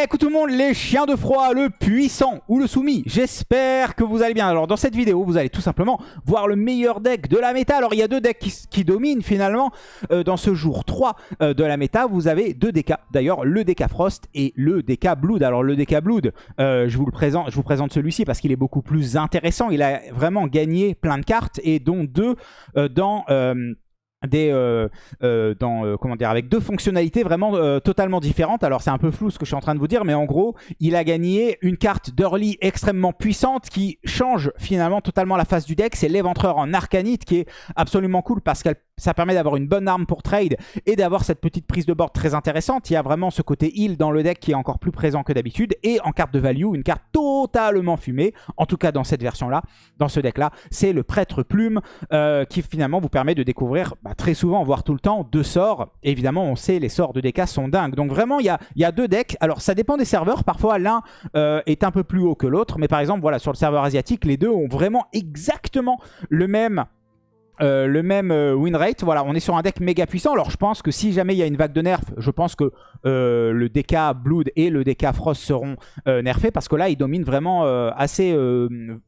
Eh, écoute tout le monde, les chiens de froid, le puissant ou le soumis, j'espère que vous allez bien. Alors dans cette vidéo, vous allez tout simplement voir le meilleur deck de la méta. Alors il y a deux decks qui, dominent finalement euh, dans ce jour 3 euh, de la méta. Vous avez deux DK, d'ailleurs le DK Frost et le DK Blood. Alors le DK Blood, euh, je, vous le présente, je vous présente celui-ci parce qu'il est beaucoup plus intéressant. Il a vraiment gagné plein de cartes et dont deux dans des euh, euh, euh, comment dire avec deux fonctionnalités vraiment totalement différentes. Alors c'est un peu flou ce que je suis en train de vous dire mais en gros il a gagné une carte d'early extrêmement puissante qui change finalement totalement la face du deck. C'est l'éventreur en arcanite qui est absolument cool parce qu'elle ça permet d'avoir une bonne arme pour trade et d'avoir cette petite prise de board très intéressante. Il y a vraiment ce côté heal dans le deck qui est encore plus présent que d'habitude. Et en carte de value, une carte totalement fumée, en tout cas dans cette version-là, dans ce deck-là, c'est le prêtre plume euh, qui finalement vous permet de découvrir bah, très souvent, voire tout le temps, deux sorts. évidemment, on sait, les sorts de DK sont dingues. Donc vraiment, il y a, deux decks. Alors ça dépend des serveurs. Parfois, l'un euh, est un peu plus haut que l'autre. Mais par exemple, voilà, sur le serveur asiatique, les deux ont vraiment exactement le même euh, le même euh, win rate. Voilà, on est sur un deck méga puissant. Alors je pense que si jamais il y a une vague de nerfs, je pense que euh, le DK Blood et le DK Frost seront nerfés parce que là, ils dominent vraiment assez,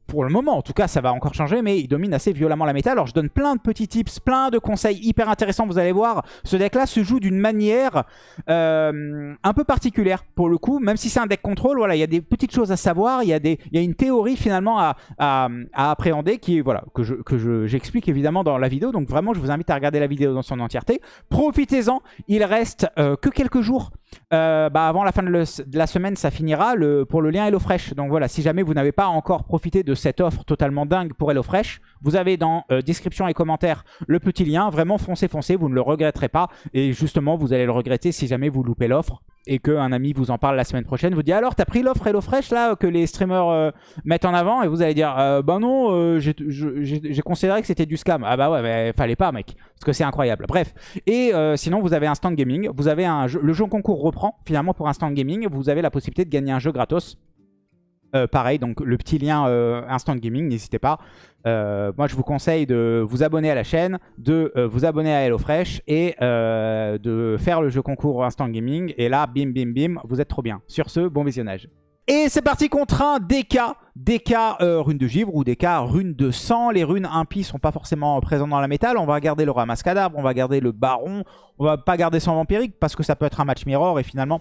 pour le moment en tout cas, ça va encore changer, mais ils dominent assez violemment la méta. Alors je donne plein de petits tips, plein de conseils hyper intéressants, vous allez voir. Ce deck-là se joue d'une manière un peu particulière pour le coup, même si c'est un deck contrôle, voilà, il y a des petites choses à savoir, il y a, y a une théorie finalement à, à, appréhender qui, voilà, que j'explique je, que j'explique évidemment dans la vidéo. Donc vraiment, je vous invite à regarder la vidéo dans son entièreté. Profitez-en, il reste euh, que quelques jours. Euh, bah avant la fin de, la semaine, ça finira pour le lien HelloFresh. Donc voilà, si jamais vous n'avez pas encore profité de cette offre totalement dingue pour HelloFresh, vous avez dans euh, description et commentaires le petit lien. Vraiment, foncez, foncez, vous ne le regretterez pas. Et justement, vous allez le regretter si jamais vous loupez l'offre et qu'un ami vous en parle la semaine prochaine, vous dit alors t'as pris l'offre HelloFresh là que les streamers mettent en avant? Et vous allez dire bah non j'ai considéré que c'était du scam ah bah ouais, mais fallait pas, mec. Parce que c'est incroyable. Bref. Et euh, sinon, vous avez un stand gaming. Vous avez un jeu, le jeu concours reprend finalement pour un stand gaming. Vous avez la possibilité de gagner un jeu gratos. Euh, pareil, donc le petit lien euh, Instant Gaming, n'hésitez pas. moi, je vous conseille de vous abonner à la chaîne, de vous abonner à HelloFresh et de faire le jeu concours Instant Gaming. Et là, bim, bim, bim, vous êtes trop bien. Sur ce, bon visionnage. Et c'est parti contre un DK, DK euh, rune de givre ou DK rune de sang. Les runes impies sont pas forcément présentes dans la métal. On va garder le ramasse cadavre, on va garder le baron. On va pas garder son vampirique parce que ça peut être un match mirror et finalement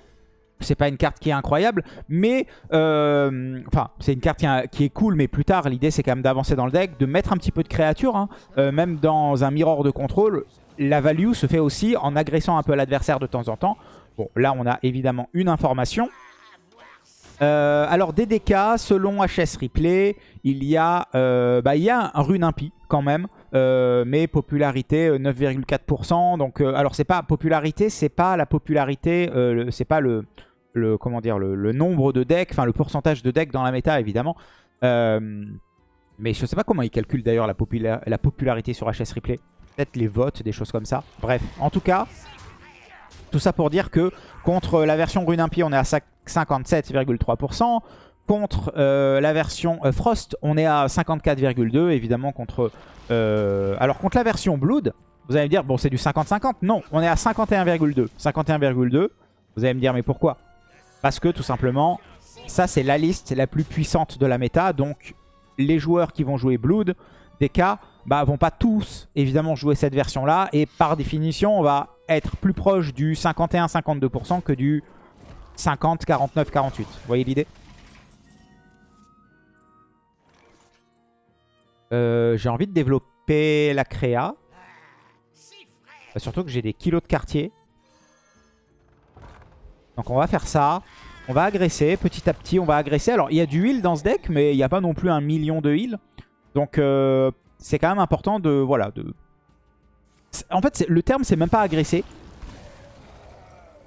c'est pas une carte qui est incroyable, mais euh, enfin c'est une carte qui, est cool, mais plus tard l'idée c'est quand même d'avancer dans le deck, de mettre un petit peu de créature, hein. euh, même dans un mirror de contrôle, la value se fait aussi en agressant un peu l'adversaire de temps en temps. Bon là on a évidemment une information, euh, alors DDK, selon HS Replay, il y a, bah, il y a un rune impie quand même. Mais popularité 9,4%. Donc, alors c'est pas popularité, c'est pas la popularité, c'est pas le, le, nombre de decks, enfin le pourcentage de decks dans la méta évidemment. mais je sais pas comment ils calculent d'ailleurs la, la popularité sur HS Replay. Peut-être les votes, des choses comme ça. Bref, en tout cas, tout ça pour dire que contre la version Rune Impie, on est à 57,3%. Contre euh, la version euh, Frost, on est à 54,2%. Évidemment, contre... Euh, alors, contre la version Blood, vous allez me dire, bon, c'est du 50-50. Non, on est à 51,2%. 51,2%. Vous allez me dire, mais pourquoi? Parce que, tout simplement, ça, c'est la liste la plus puissante de la méta. Donc, les joueurs qui vont jouer Blood, DK, bah, vont pas tous, évidemment, jouer cette version-là. Et par définition, on va être plus proche du 51-52% que du 50, 49, 48. Vous voyez l'idée? Euh, J'ai envie de développer la créa. Bah, surtout que j'ai des kilos de quartier. Donc on va faire ça. On va agresser petit à petit. On va agresser. Alors il y a du heal dans ce deck, mais il n'y a pas non plus un million de heal. Donc euh, c'est quand même important de... Voilà, de... En fait, le terme, c'est même pas agresser.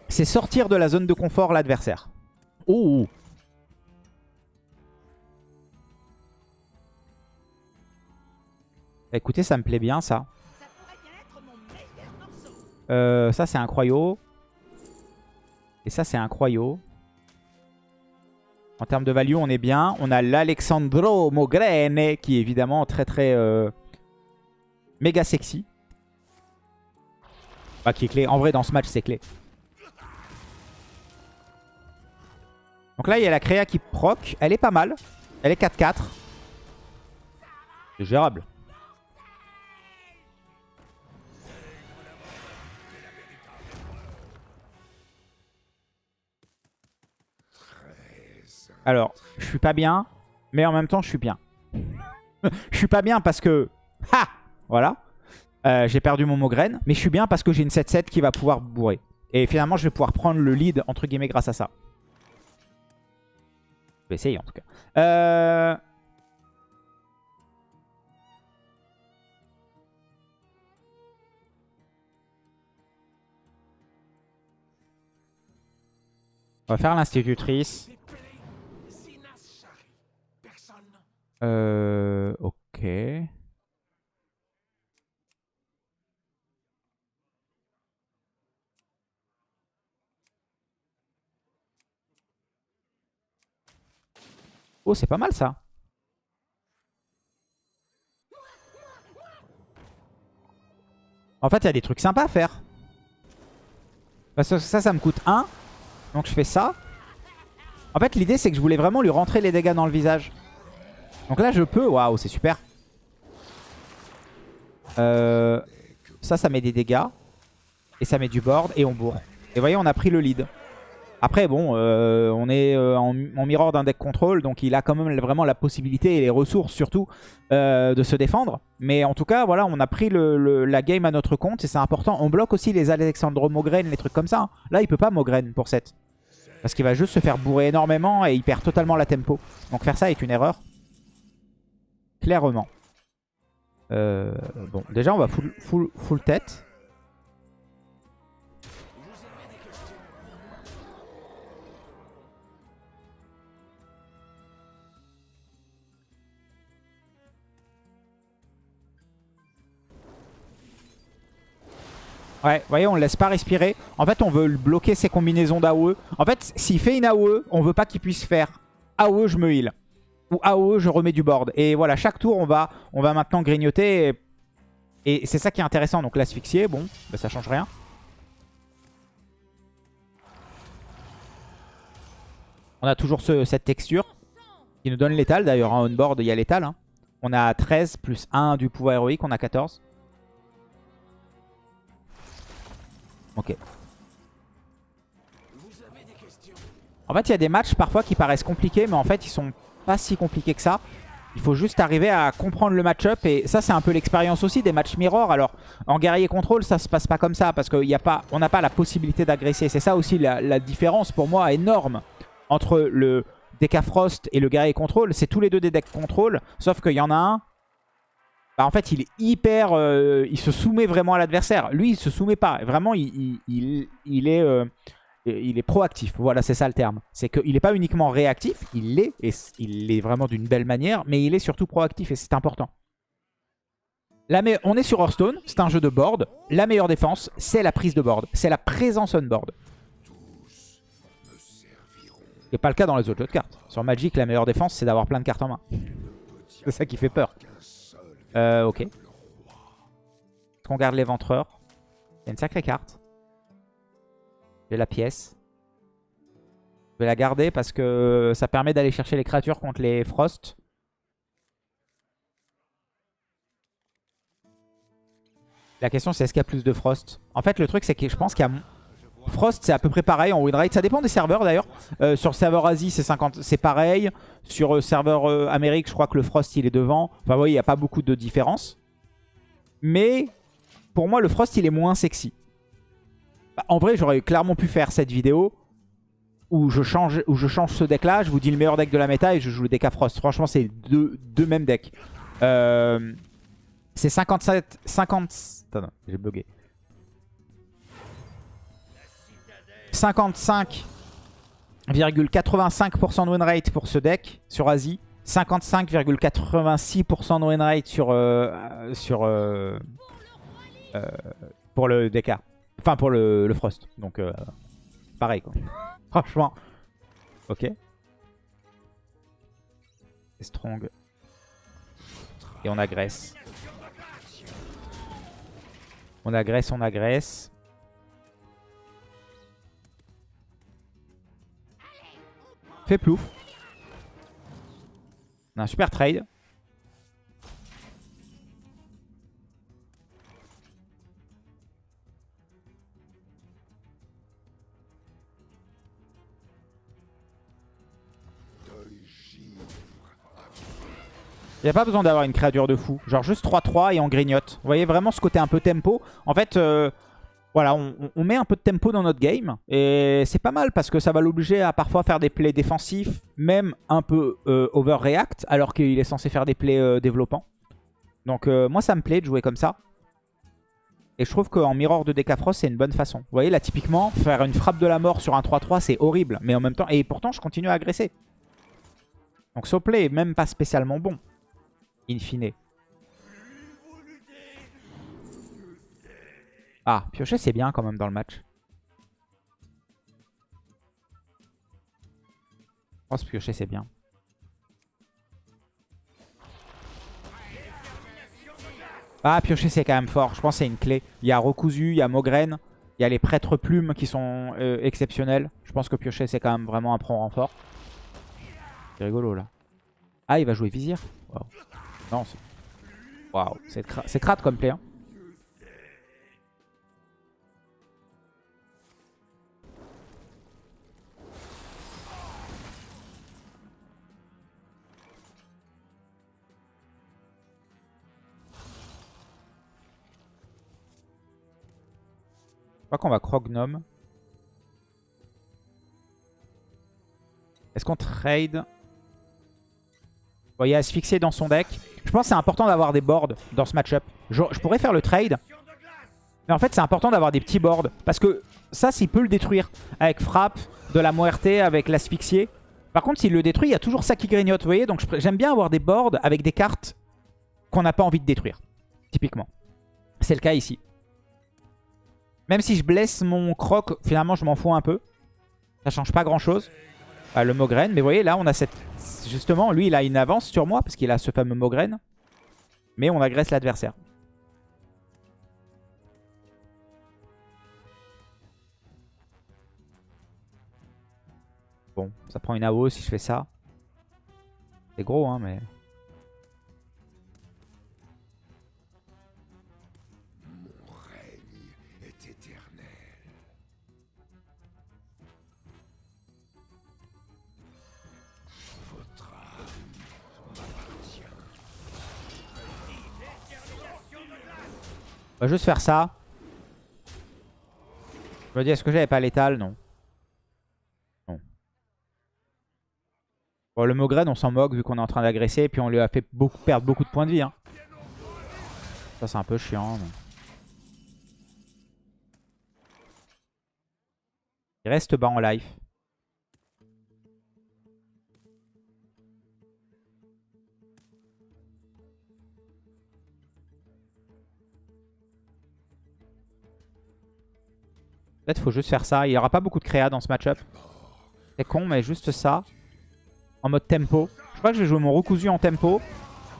C'est sortir de la zone de confort l'adversaire. Oh Écoutez, ça me plaît bien, ça. Euh, ça, c'est un croyau. Et ça, c'est un croyau. En termes de value, on est bien. On a l'Alexandro Mogrene, qui est évidemment très très euh, méga sexy. Qui est clé. En vrai, dans ce match, c'est clé. Donc là, il y a la créa qui proc. Elle est pas mal. Elle est 4-4. C'est gérable. Alors, je suis pas bien, mais en même temps, je suis bien. je suis pas bien parce que... Ha Voilà. Euh, j'ai perdu mon Mogren, mais je suis bien parce que j'ai une 7-7 qui va pouvoir bourrer. Et finalement, je vais pouvoir prendre le lead, entre guillemets, grâce à ça. Je vais essayer, en tout cas. Euh... On va faire l'institutrice. Euh, ok. Oh, c'est pas mal ça. En fait, il y a des trucs sympas à faire. Parce que ça, ça me coûte 1. Donc je fais ça. En fait, l'idée, c'est que je voulais vraiment lui rentrer les dégâts dans le visage. Donc là, je peux. Waouh, c'est super. Euh, ça, ça met des dégâts. Et ça met du board. Et on bourre. Et vous voyez, on a pris le lead. Après, bon, euh, on est euh, en, mirror d'un deck control. Donc il a quand même vraiment la possibilité et les ressources surtout de se défendre. Mais en tout cas, voilà, on a pris la game à notre compte. Et c'est important. On bloque aussi les Alexandro Mogren, les trucs comme ça. Hein. Là, il peut pas Mogren pour 7. Parce qu'il va juste se faire bourrer énormément et il perd totalement la tempo. Donc faire ça est une erreur. Clairement. Euh, bon, déjà on va full, full, full tête. Ouais, vous voyez, on ne laisse pas respirer. En fait, on veut bloquer ses combinaisons d'AOE. En fait, s'il fait une AOE, on veut pas qu'il puisse faire AOE, je me heal ou AOE, je remets du board. Et voilà, chaque tour, on va, on va maintenant grignoter. Et, c'est ça qui est intéressant. Donc l'asphyxier, bon, bah, ça change rien. On a toujours cette texture qui nous donne l'étal. D'ailleurs, en on-board, il y a l'étal. Hein. On a 13 plus 1 du pouvoir héroïque. On a 14. Ok. En fait, il y a des matchs parfois qui paraissent compliqués, mais en fait, ils sont pas si compliqué que ça. Il faut juste arriver à comprendre le match-up. Et ça, c'est un peu l'expérience aussi des matchs mirror. Alors, en guerrier contrôle, ça se passe pas comme ça. Parce qu'on n'a pas la possibilité d'agresser. C'est ça aussi la, différence pour moi énorme entre le Frost et le guerrier contrôle. C'est tous les deux des decks contrôle. Sauf qu'il y en a un. Bah, en fait, il est hyper... Euh, il se soumet vraiment à l'adversaire. Lui, il se soumet pas. Vraiment, il, il, est... Euh, il est proactif. Voilà, c'est ça le terme. C'est qu'il n'est pas uniquement réactif, il l'est, et il est vraiment d'une belle manière, mais il est surtout proactif, et c'est important. on est sur Hearthstone, c'est un jeu de board. La meilleure défense, c'est la prise de board. C'est la présence on board. Ce n'est pas le cas dans les autres jeux de cartes. Sur Magic, la meilleure défense, c'est d'avoir plein de cartes en main. C'est ça qui fait peur. Euh, ok. Est-ce qu'on garde l'éventreur? A une sacrée carte la pièce. Je vais la garder parce que ça permet d'aller chercher les créatures contre les Frost. La question c'est est-ce qu'il y a plus de Frost? En fait le truc c'est que je pense qu'il y a... Frost c'est à peu près pareil en winrate. Ça dépend des serveurs d'ailleurs. Euh, sur serveur Asie c'est pareil. Sur euh, serveur euh, Amérique je crois que le Frost il est devant. Enfin vous voyez il n'y a pas beaucoup de différence. Mais pour moi le Frost il est moins sexy. Bah, en vrai, j'aurais clairement pu faire cette vidéo où je change, ce deck-là. Je vous dis le meilleur deck de la méta et je joue le deck Frost. Franchement, c'est deux, deux mêmes decks. Euh, c'est 57... 50... Attends, j'ai bugué. 55,85% de win rate pour ce deck sur Asie. 55,86% de win rate sur, euh, sur, euh, pour le DK. Enfin, pour le, Frost. Donc, euh, pareil, quoi. Franchement. Ok. strong. Et on agresse. On agresse, on agresse. Fait plouf. On a un super trade. Il n'y a pas besoin d'avoir une créature de fou. Genre juste 3-3 et on grignote. Vous voyez vraiment ce côté un peu tempo. En fait, euh, voilà, on, met un peu de tempo dans notre game. Et c'est pas mal parce que ça va l'obliger à parfois faire des plays défensifs, même un peu euh, overreact, alors qu'il est censé faire des plays euh, développants. Donc moi, ça me plaît de jouer comme ça. Et je trouve qu'en mirror de Decafrost, c'est une bonne façon. Vous voyez, là, typiquement, faire une frappe de la mort sur un 3-3, c'est horrible. Mais en même temps, et pourtant, je continue à agresser. Donc ce play est même pas spécialement bon in fine. Ah, piocher c'est bien quand même dans le match. Je pense piocher c'est bien. Ah, piocher c'est quand même fort. Je pense que c'est une clé. Il y a recousu, il y a Mogren, il y a les prêtres plumes qui sont euh, exceptionnels. Je pense que piocher c'est quand même vraiment un prend renfort. C'est rigolo là. Ah, il va jouer vizir. Non, c'est... Waouh, c'est crade comme play. Hein. Je crois qu'on va Crognome. Est-ce qu'on trade? Vous voyez, asphyxier dans son deck. Je pense que c'est important d'avoir des boards dans ce match-up. Je, pourrais faire le trade. Mais en fait, c'est important d'avoir des petits boards. Parce que ça, s'il peut le détruire avec frappe, de la muerte, avec l'asphyxier. Par contre, s'il le détruit, il y a toujours ça qui grignote, vous voyez Donc j'aime bien avoir des boards avec des cartes qu'on n'a pas envie de détruire. Typiquement. C'est le cas ici. Même si je blesse mon croc, finalement, je m'en fous un peu. Ça change pas grand-chose. Le Mogren. Mais vous voyez, là, on a cette... Justement, lui, il a une avance sur moi parce qu'il a ce fameux Mogren. Mais on agresse l'adversaire. Bon, ça prend une AO si je fais ça. C'est gros, hein, mais... On va juste faire ça. Je me dis, est-ce que j'avais pas l'étal? Non. Non. Bon, le Mogren, on s'en moque vu qu'on est en train d'agresser. Et puis on lui a fait perdre beaucoup de points de vie. Hein. Ça, c'est un peu chiant. Il reste bas en life. Peut-être faut juste faire ça. Il n'y aura pas beaucoup de créa dans ce match-up. C'est con, mais juste ça. En mode tempo. Je crois que je vais jouer mon recousu en tempo.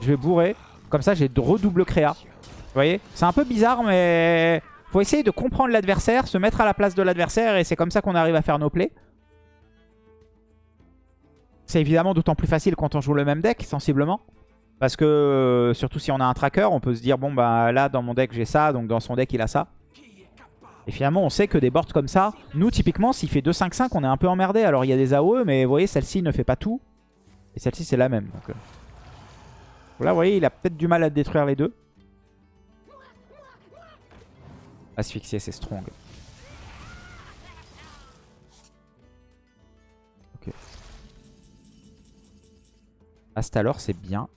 Je vais bourrer. Comme ça, j'ai redouble créa. Vous voyez? C'est un peu bizarre, mais... Faut essayer de comprendre l'adversaire, se mettre à la place de l'adversaire, et c'est comme ça qu'on arrive à faire nos plays. C'est évidemment d'autant plus facile quand on joue le même deck, sensiblement. Parce que, euh, surtout si on a un tracker, on peut se dire, bon, bah là, dans mon deck, j'ai ça, donc dans son deck, il a ça. Et finalement, on sait que des boards comme ça, nous, typiquement, s'il fait 2-5-5, on est un peu emmerdé. Alors, il y a des AOE, mais vous voyez, celle-ci ne fait pas tout. Et celle-ci, c'est la même. Donc, euh. Là, vous voyez, il a peut-être du mal à détruire les deux. Asphyxier, c'est strong. Ok. Astalor, c'est bien.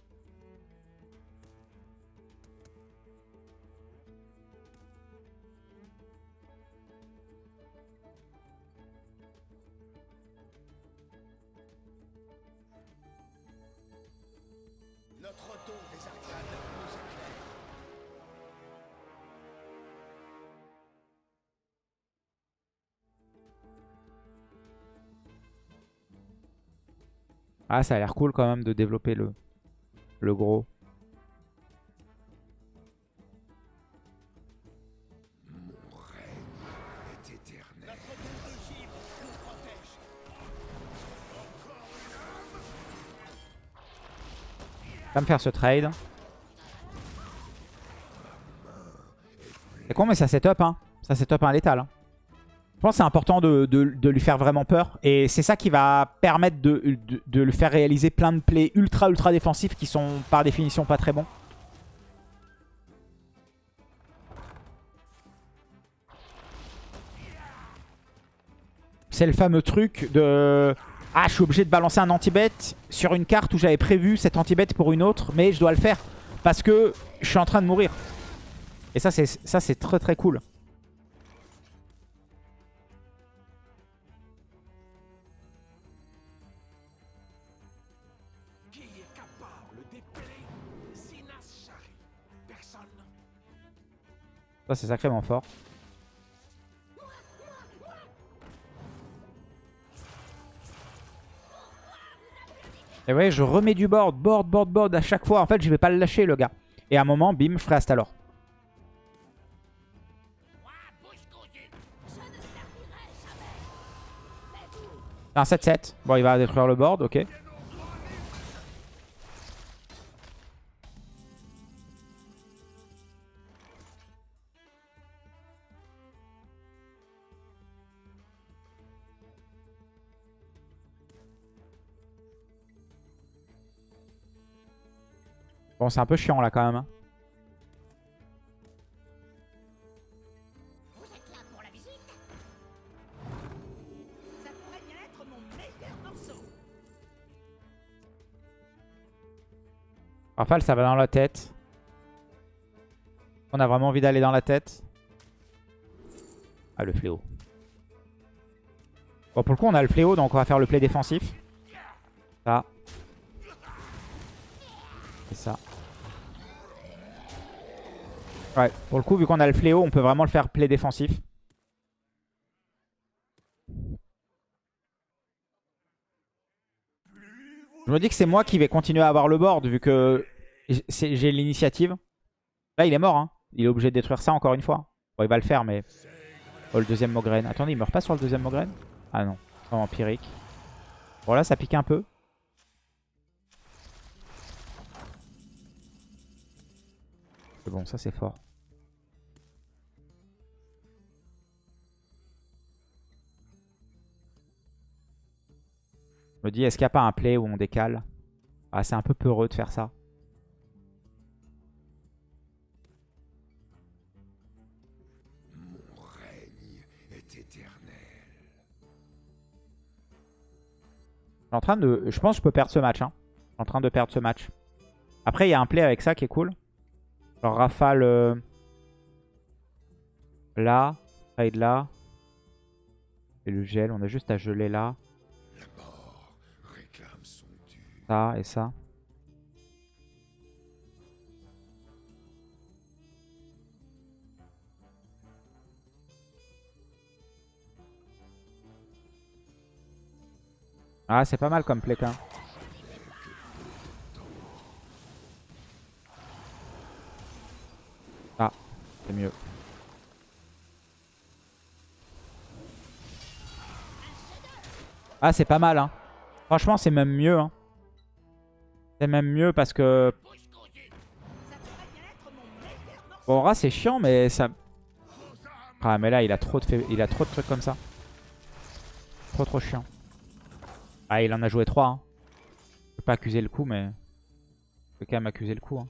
Ah, ça a l'air cool quand même de développer le, le gros. Va me faire ce trade. C'est con mais ça c'est top hein. Ça c'est top un létal. Hein. Je pense que c'est important de, lui faire vraiment peur. Et c'est ça qui va permettre de, de, faire réaliser plein de plays ultra ultra défensifs qui sont par définition pas très bons. C'est le fameux truc de... Ah, je suis obligé de balancer un anti-bet sur une carte où j'avais prévu cet anti-bet pour une autre, mais je dois le faire parce que je suis en train de mourir. Et ça, c'est très très cool. Ça, c'est sacrément fort. Et ouais, je remets du board, board, board, board à chaque fois. En fait, je vais pas le lâcher, le gars. Et à un moment, bim, je ferai Astalor. Un 7-7. Bon, il va détruire le board, ok. C'est un peu chiant là quand même. Hein. Rafale, ça va dans la tête. On a vraiment envie d'aller dans la tête. Ah, le fléau. Bon, pour le coup, on a le fléau, donc on va faire le play défensif. Ça. Et ça. Ouais, pour le coup, vu qu'on a le fléau, on peut vraiment le faire play défensif. Je me dis que c'est moi qui vais continuer à avoir le board, vu que j'ai l'initiative. Là, il est mort. Hein. Il est obligé de détruire ça encore une fois. Bon, il va le faire, mais... Oh, le deuxième Mograine. Attendez, il meurt pas sur le deuxième Mograine Ah non, c'est empirique. Bon, là, ça pique un peu. Bon, ça, c'est fort. Me dis, est-ce qu'il n'y a pas un play où on décale? Ah, C'est un peu peureux de faire ça. Mon règne est éternel. Je, en train de... je pense que je peux perdre ce match. Hein. Je suis en train de perdre ce match. Après, il y a un play avec ça qui est cool. Genre rafale euh, là, trade là. Et le gel, on a juste à geler là. Ça et ça. Ah, c'est pas mal comme pléquin. Ah, c'est mieux. Ah, c'est pas mal, hein. Franchement, c'est même mieux, hein. C'est même mieux parce que... Bon, Ra, c'est chiant, mais ça... Ah, mais là, il a trop de, il a trop de trucs comme ça. Trop, trop chiant. Ah, il en a joué 3. Hein. Je peux pas accuser le coup, mais... Je peux quand même accuser le coup. Hein.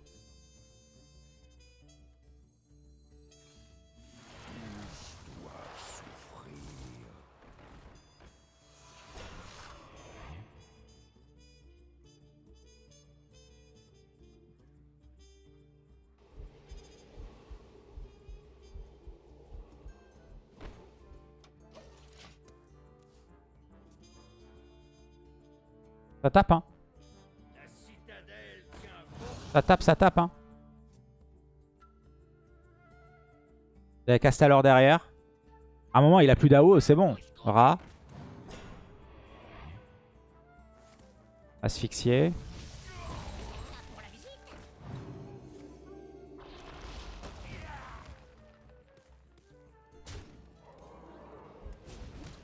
Ça tape, hein. Ça tape, ça tape, hein. Il y derrière. À un moment, il a plus d'AO, c'est bon. Ra. Asphyxié.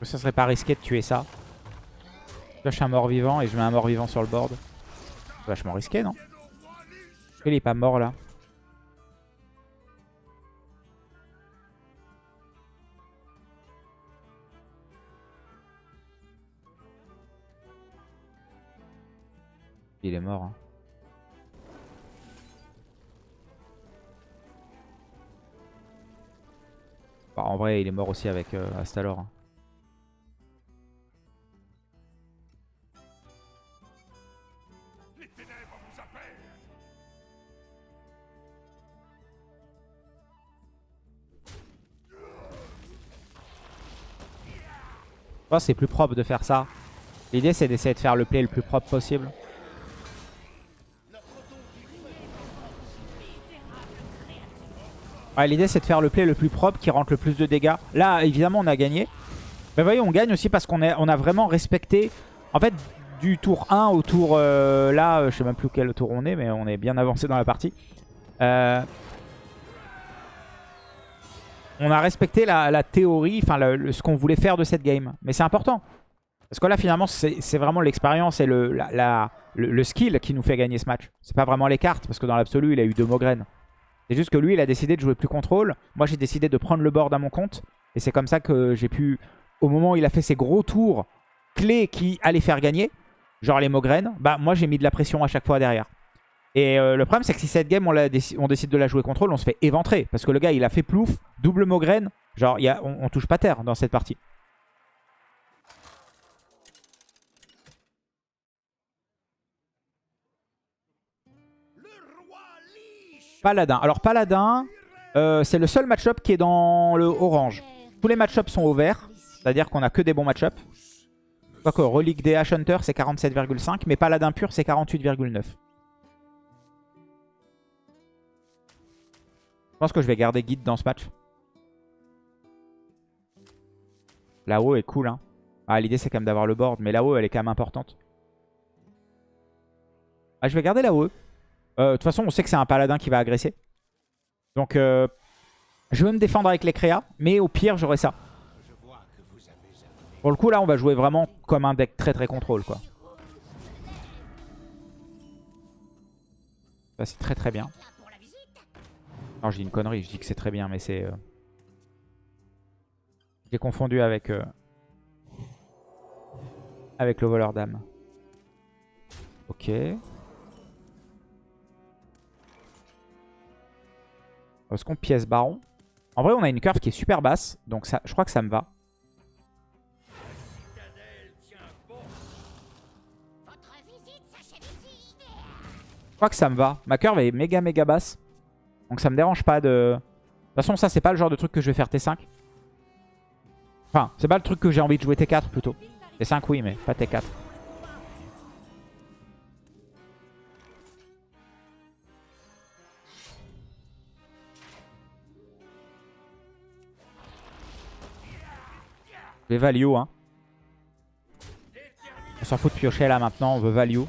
Ça serait pas risqué de tuer ça. Je un mort-vivant et je mets un mort-vivant sur le board. Vachement risqué, non? Il est pas mort là. Il est mort. hein. Bah, en vrai, il est mort aussi avec euh, Astalor. hein. C'est plus propre de faire ça. L'idée, c'est d'essayer de faire le play le plus propre possible. L'idée, c'est de faire le play le plus propre qui rentre le plus de dégâts. Là, évidemment, on a gagné. Mais voyez, on gagne aussi parce qu'on on a vraiment respecté... En fait, du tour 1 au tour... euh, là, je sais même plus quel tour on est, mais on est bien avancé dans la partie. Euh, on a respecté la, théorie, enfin ce qu'on voulait faire de cette game. Mais c'est important. Parce que là, finalement, c'est vraiment l'expérience et le skill qui nous fait gagner ce match. C'est pas vraiment les cartes, parce que dans l'absolu, il a eu deux Mogren. C'est juste que lui, il a décidé de jouer plus contrôle. Moi, j'ai décidé de prendre le board à mon compte. Et c'est comme ça que j'ai pu, au moment où il a fait ses gros tours clés qui allaient faire gagner, genre les Mogren, bah moi, j'ai mis de la pression à chaque fois derrière. Et euh, le problème, c'est que si cette game, on, décide de la jouer contrôle, on se fait éventrer. Parce que le gars, il a fait plouf, double Mogren. Genre, y on, touche pas terre dans cette partie. Paladin. Alors, Paladin, euh, c'est le seul match-up qui est dans le orange. Tous les match-ups sont au vert. C'est-à-dire qu'on a que des bons match-ups. Quoique, Relique DH c'est 47,5. Mais Paladin pur, c'est 48,9. Pense que je vais garder guide dans ce match. La-haut est cool. Hein. Ah, L'idée, c'est quand même d'avoir le board. Mais la-haut, elle est quand même importante. Ah, je vais garder la-haut. Euh, De toute façon, on sait que c'est un paladin qui va agresser. Donc, euh, je vais me défendre avec les créas. Mais au pire, j'aurai ça. Pour le coup, là, on va jouer vraiment comme un deck très très contrôle. quoi. Ça, c'est très très bien. Non, je dis une connerie. Je dis que c'est très bien, mais c'est... euh, J'ai confondu avec... euh, Avec le voleur d'âme. Ok. Est-ce qu'on pièce baron? En vrai, on a une curve qui est super basse. Donc ça, je crois que ça me va. Je crois que ça me va. Ma curve est méga méga basse. Donc ça me dérange pas de... De toute façon, ça, c'est pas le genre de truc que je vais faire T5. Enfin, c'est pas le truc que j'ai envie de jouer T4 plutôt. T5, oui, mais pas T4. Je vais value, hein. On s'en fout de piocher là maintenant, on veut value.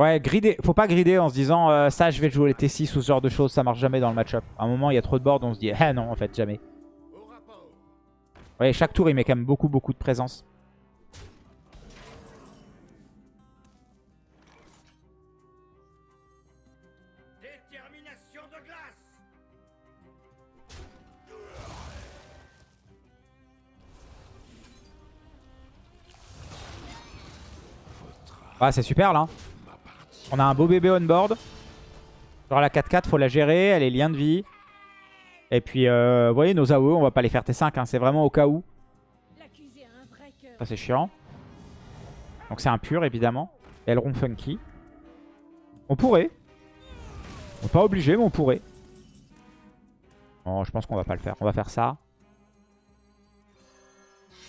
Ouais, grider. faut pas grider en se disant euh, ça je vais jouer les T6 ou ce genre de choses, ça marche jamais dans le match-up. À un moment il y a trop de board, on se dit ah non en fait jamais. Ouais, chaque tour il met quand même beaucoup beaucoup de présence. Détermination de glace Ah c'est super là. On a un beau bébé on board. Genre la 4-4 faut la gérer, elle est lien de vie. Et puis euh, vous voyez nos AOE on va pas les faire T5, hein, c'est vraiment au cas où. Ça c'est chiant. Donc c'est un pur évidemment. Elron funky. On pourrait. On n'est pas obligé mais on pourrait. Bon je pense qu'on va pas le faire. On va faire ça.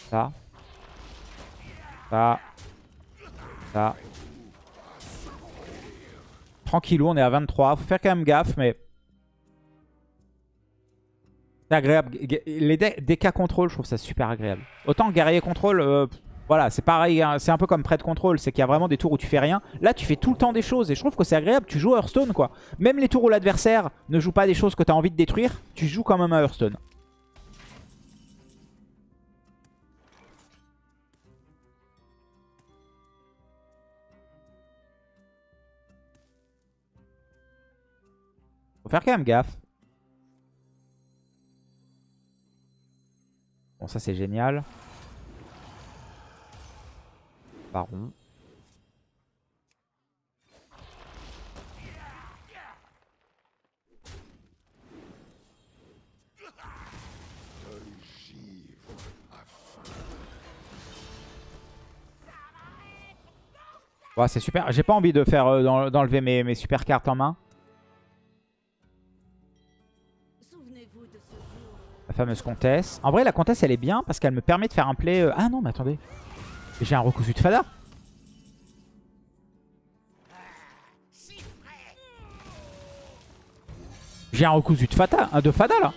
Ça. Ça. Ça. Tranquillou, on est à 23. Faut faire quand même gaffe, mais... C'est agréable. Les DK contrôle, je trouve ça super agréable. Autant guerrier contrôle, euh, voilà, c'est pareil. hein, c'est un peu comme prêt contrôle. C'est qu'il y a vraiment des tours où tu fais rien. Là, tu fais tout le temps des choses. Et je trouve que c'est agréable. Tu joues à Hearthstone, quoi. Même les tours où l'adversaire ne joue pas des choses que tu as envie de détruire, tu joues quand même à Hearthstone. Faire quand même gaffe. Bon, ça c'est génial. Baron. Ouais, c'est super. J'ai pas envie de faire euh, d'en- d'enlever mes super cartes en main. La fameuse comtesse. En vrai, la comtesse, elle est bien parce qu'elle me permet de faire un play... euh, Ah non, mais attendez. J'ai un recousu de Fada. J'ai un recousu de Fada, un de Fada là.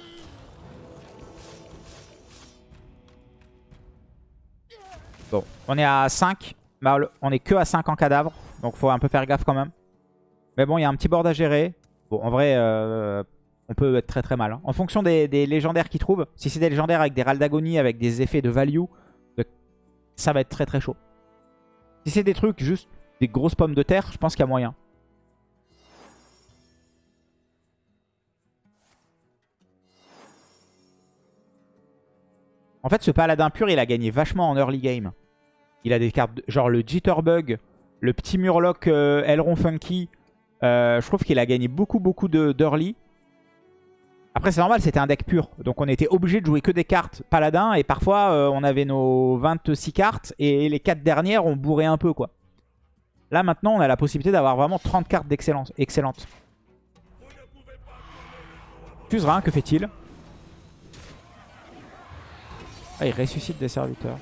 Bon, on est à 5. Bah, on est que à 5 en cadavre. Donc faut un peu faire gaffe quand même. Mais bon, il y a un petit board à gérer. Bon, en vrai, euh, on peut être très très mal. hein. En fonction des, légendaires qu'ils trouvent. Si c'est des légendaires avec des râles d'agonie, avec des effets de value, de- ça va être très très chaud. Si c'est des trucs juste des grosses pommes de terre, je pense qu'il y a moyen. En fait, ce paladin pur, il a gagné vachement en early game. Il a des cartes, genre le Jitterbug, le petit Murloc euh, Elron Funky. Euh, je trouve qu'il a gagné beaucoup beaucoup de- d'early. Après, c'est normal, c'était un deck pur. Donc, on était obligé de jouer que des cartes paladin. Et parfois, euh, on avait nos 26 cartes. Et les 4 dernières, on bourrait un peu, quoi. Là, maintenant, on a la possibilité d'avoir vraiment 30 cartes d'excellence excellentes. Fusera, que fait-il? Ah, Il ressuscite des serviteurs.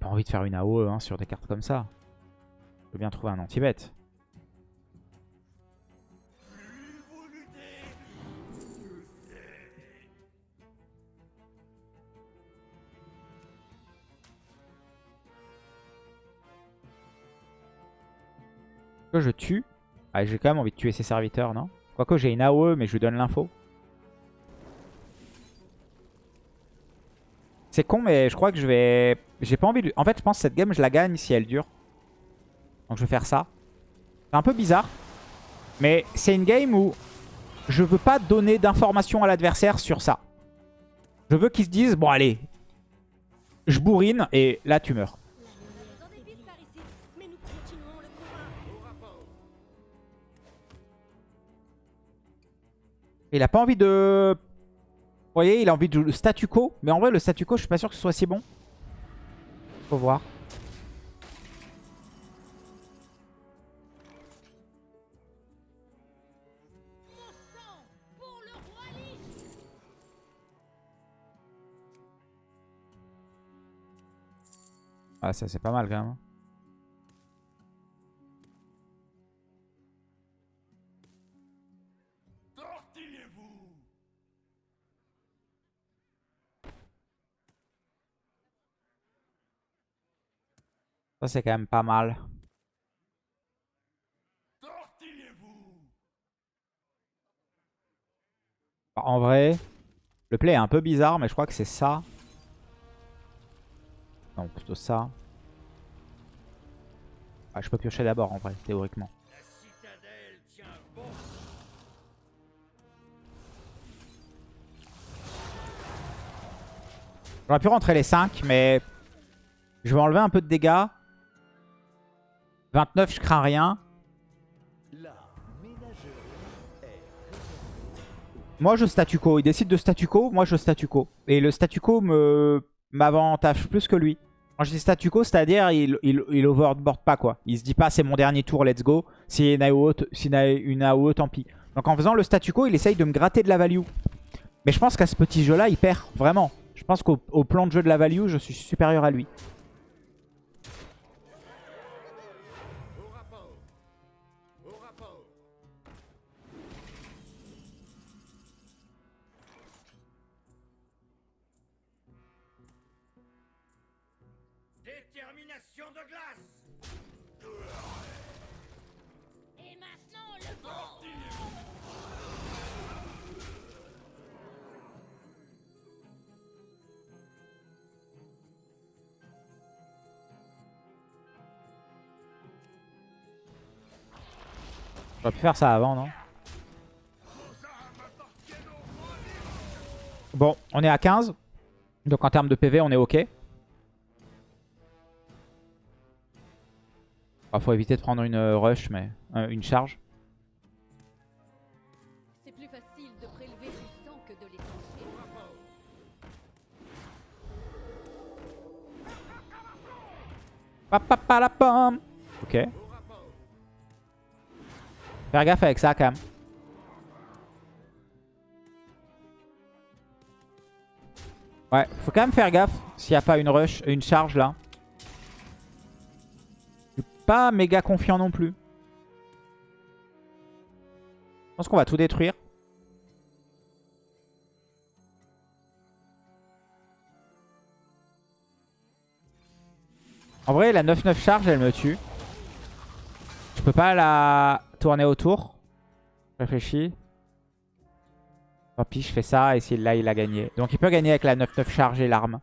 Pas envie de faire une AOE hein, sur des cartes comme ça. Je veux bien trouver un anti-bête. Que je tue. Ah, j'ai quand même envie de tuer ses serviteurs, non? Quoique j'ai une AOE, mais je lui donne l'info. C'est con, mais je crois que je vais... J'ai pas envie de... En fait, je pense que cette game, je la gagne si elle dure. Donc je vais faire ça. C'est un peu bizarre. Mais c'est une game où je veux pas donner d'informations à l'adversaire sur ça. Je veux qu'ils se disent, bon allez, je bourrine et là tu meurs. Il a pas envie de... Vous voyez, il a envie de le statu quo. Mais en vrai, le statu quo, je suis pas sûr que ce soit si bon. Faut voir. Ah, ça c'est pas mal quand même. Ça c'est quand même pas mal. Tortillez-vous En vrai, le play est un peu bizarre, mais je crois que c'est ça. Non, plutôt ça. Ah, je peux piocher d'abord en vrai, théoriquement. J'aurais pu rentrer les 5, mais je vais enlever un peu de dégâts. 29, je crains rien. Moi, je statu quo. Il décide de statu quo, moi, je statu quo. Et le statu quo me m'avantage plus que lui. Quand je dis statu quo, c'est-à-dire il, il, il overboard pas, quoi. Il se dit pas, c'est mon dernier tour, let's go. T- s'il y a une AOE, tant pis. Donc en faisant le statu quo, il essaye de me gratter de la value. Mais je pense qu'à ce petit jeu-là, il perd, vraiment. Je pense qu'au au plan de jeu de la value, je suis supérieur à lui. J'aurais pu faire ça avant, non? Bon, on est à 15. Donc en termes de PV, on est OK. Il faut éviter de prendre une euh, rush, mais euh, une charge. C'est plus facile de prélever du sang que de l'étranger. Papapalapam. Ok. Faire gaffe avec ça quand même. Ouais, faut quand même faire gaffe s'il n'y a pas une rush, une charge là. Je suis pas méga confiant non plus. Je pense qu'on va tout détruire. En vrai, la 9-9 charge, elle me tue. Je peux pas la tourner autour. Réfléchis. Tant pis, je fais ça et si là, il a gagné. Donc il peut gagner avec la 9-9 charge et l'arme.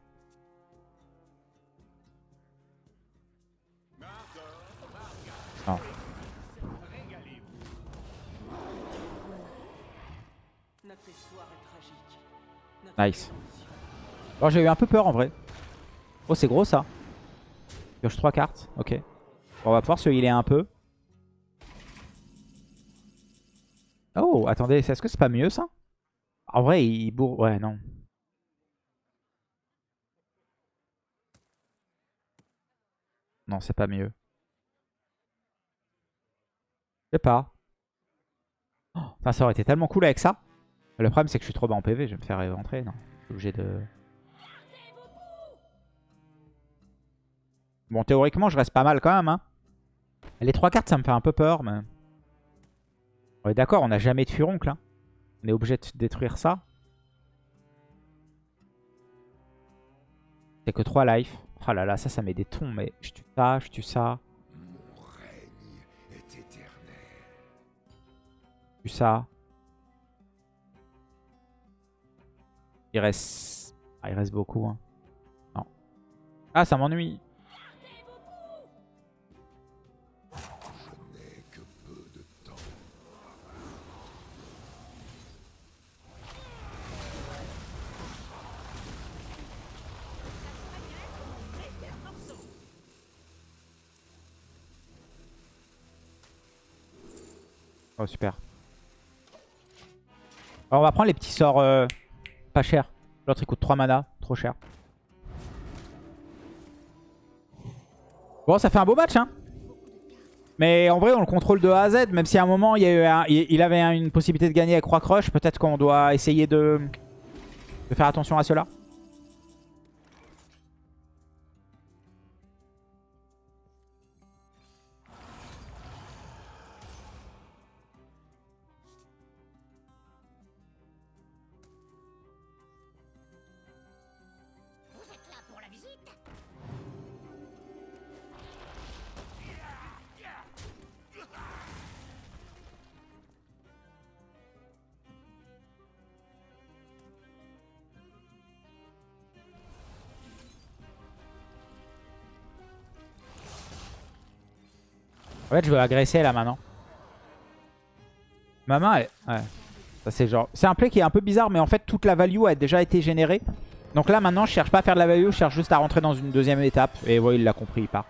Nice. Bon, j'ai eu un peu peur en vrai. Oh, c'est gros ça. Pioche 3 cartes. Ok. Bon, on va pouvoir se healer un peu. Oh, attendez, est-ce que c'est pas mieux ça? En vrai, il bourre... Ouais, non. Non, c'est pas mieux. Je sais pas. Putain, ça aurait été tellement cool avec ça. Le problème, c'est que je suis trop bas en PV. Je vais me faire rentrer. Non, je suis obligé de... Bon, théoriquement, je reste pas mal quand même. Hein. Les trois cartes, ça me fait un peu peur, mais... D'accord, on n'a jamais de furoncle. Hein. On est obligé de détruire ça. C'est que 3 life. Oh là là, ça, ça met des tons, mais je tue ça, je tue ça. Mon règne est éternel. Je tue ça. Il reste... Ah, il reste beaucoup. Hein. Non. Ah, ça m'ennuie. Oh, super. On va prendre les petits sorts euh, pas chers. L'autre, il coûte 3 mana. Trop cher. Bon, ça fait un beau match, hein. Mais en vrai, on le contrôle de A à Z. Même si à un moment, il, y avait une possibilité de gagner avec Roi Crush. Peut-être qu'on doit essayer de faire attention à cela. En fait, je veux agresser là maintenant. Ma main, elle... Ouais. Ça, c'est genre... C'est un play qui est un peu bizarre, mais en fait, toute la value a déjà été générée. Donc là, maintenant, je cherche pas à faire de la value, je cherche juste à rentrer dans une deuxième étape. Et ouais, il l'a compris, il part.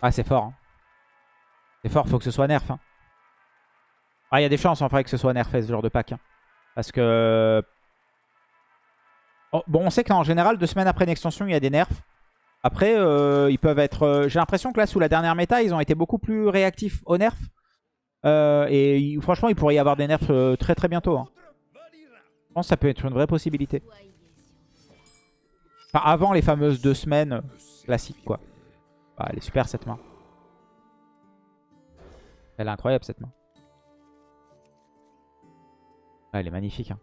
Ah, c'est fort. Hein. C'est fort, faut que ce soit nerf. Hein. Ah, il y a des chances en vrai que ce soit nerfé ce genre de pack. hein. Parce que... Oh, bon, on sait qu'en général, deux semaines après une extension, il y a des nerfs. Après, euh, ils peuvent être... euh, J'ai l'impression que là, sous la dernière méta, ils ont été beaucoup plus réactifs aux nerfs. Euh, et franchement, il pourrait y avoir des nerfs très très bientôt. hein. Je pense que ça peut être une vraie possibilité. Enfin, avant les fameuses deux semaines classiques, quoi. Bah, elle est super, cette main. Elle est incroyable, cette main. Ah, elle est magnifique. hein.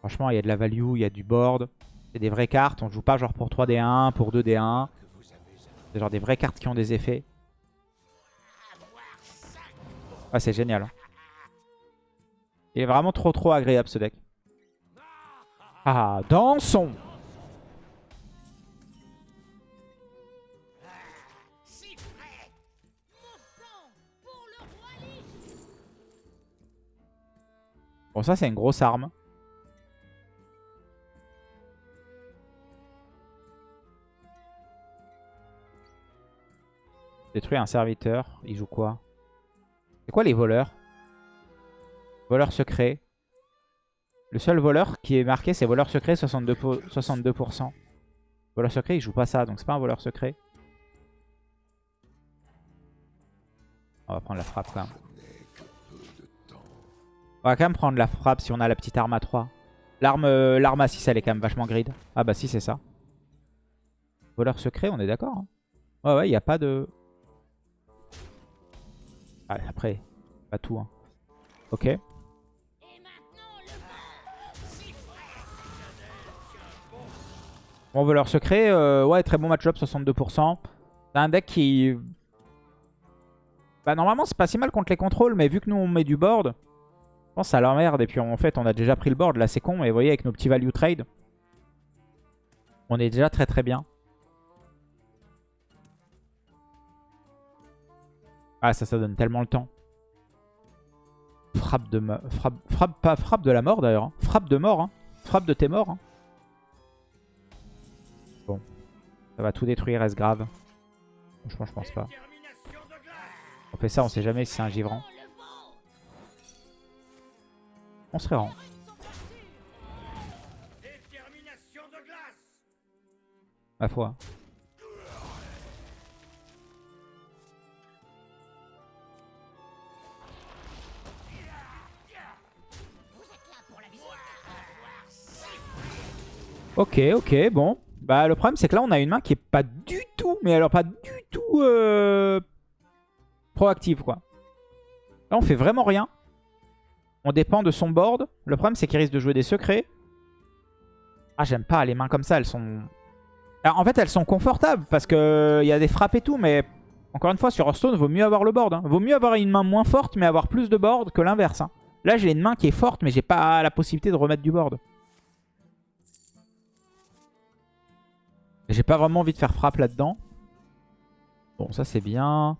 Franchement, il y a de la value, il y a du board. C'est des vraies cartes. On joue pas genre pour 3D1, pour 2D1. Genre des vraies cartes qui ont des effets. Ah, c'est génial. Hein. Il est vraiment trop trop agréable ce deck. Ah, dansons Bon, ça, c'est une grosse arme. Détruit un serviteur. Il joue quoi? C'est quoi les voleurs? Voleur secret. Le seul voleur qui est marqué, c'est voleur secret, 62%. pour- 62%. Voleur secret, il joue pas ça, donc c'est pas un voleur secret. On va prendre la frappe quand même. On va quand même prendre la frappe si on a la petite arme à 3. L'arme euh, l'arme à 6, elle est quand même vachement grid. Ah bah si, c'est ça. Voleur secret, on est d'accord. hein. Ouais, ouais, il n'y a pas de... Ah, après, pas tout. Hein. Ok. Bon, voleur secret, euh, ouais, très bon match-up, 62%. C'est un deck qui... Bah normalement, c'est pas si mal contre les contrôles, mais vu que nous, on met du board, je pense ça l'emmerde. Et puis en fait, on a déjà pris le board, là c'est con. Mais vous voyez, avec nos petits value trade, on est déjà très très bien. Ah, ça, ça donne tellement le temps. Frappe de, frappe, frappe, pas frappe de la mort d'ailleurs. hein. Frappe de mort. hein. Frappe de tes morts. hein. Bon. Ça va tout détruire, est-ce grave Franchement, je pense pas. On fait ça, on sait jamais si c'est un givrant. On serait rend. Ma foi. Ok, ok, bon. Bah le problème c'est que là on a une main qui est pas du tout, mais alors pas du tout euh, proactive quoi. Là on fait vraiment rien. On dépend de son board. Le problème c'est qu'il risque de jouer des secrets. Ah j'aime pas les mains comme ça, elles sont... Alors, en fait elles sont confortables parce qu'il y a des frappes et tout, mais encore une fois sur Hearthstone vaut mieux avoir le board. hein. Vaut mieux avoir une main moins forte mais avoir plus de board que l'inverse. hein. Là j'ai une main qui est forte mais j'ai pas la possibilité de remettre du board. J'ai pas vraiment envie de faire frappe là-dedans. Bon, ça c'est bien.